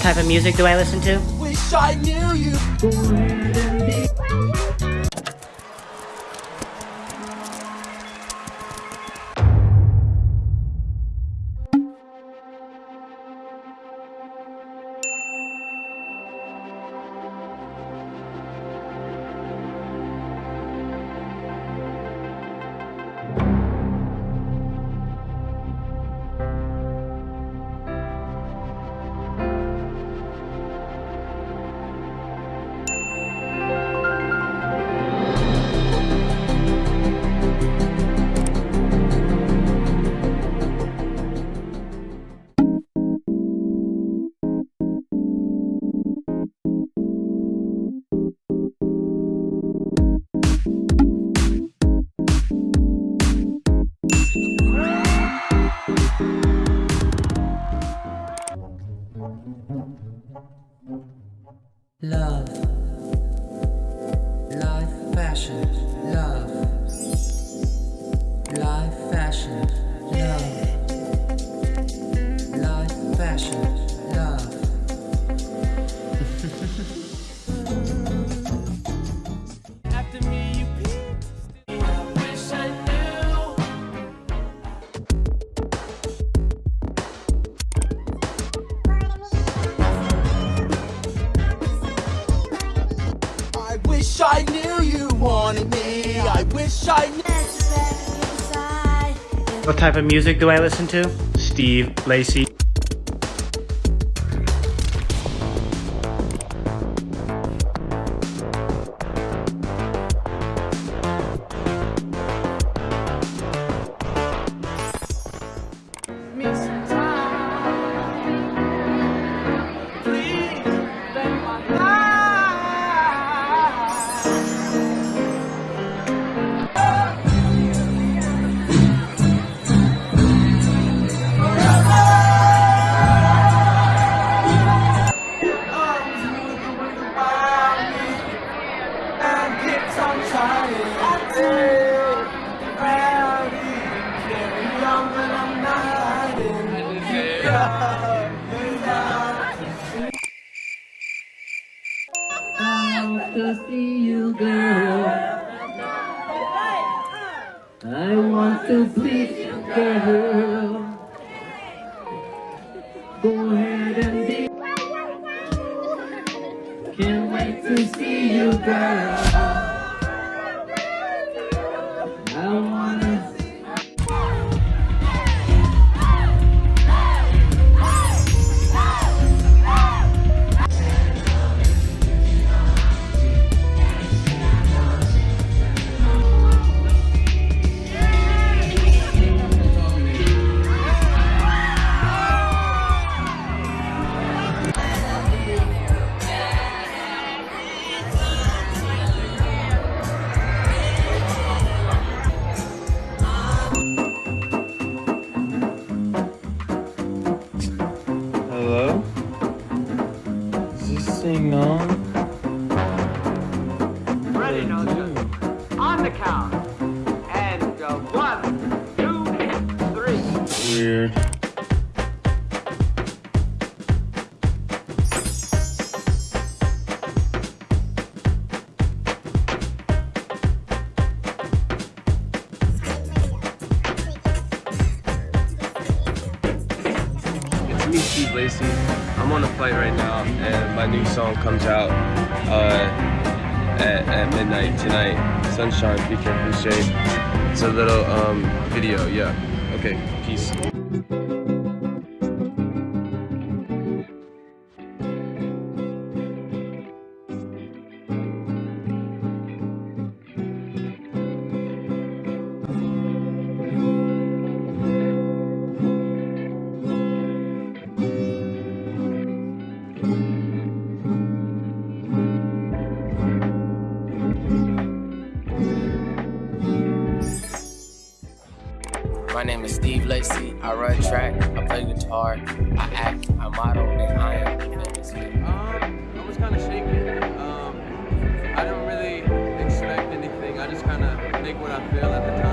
What type of music do I listen to? Wanted me. I wish I knew. What type of music do I listen to? Steve Lacy. You, girl. I want to please you, girl. Go ahead and be. Can't wait to see you, girl. Count. And uh, one, two, three. Weird. It's me, Steve Lacy. I'm on a flight right now, and my new song comes out uh, at, at midnight tonight. Sunshine featuring Fousheé. It's a little um, video, yeah. Okay, peace. My name is Steve Lacy. I run track, I play guitar, I act, I model, and I am famous. Um, I was kind of shaking. Um, I don't really expect anything. I just kind of make what I feel at the time.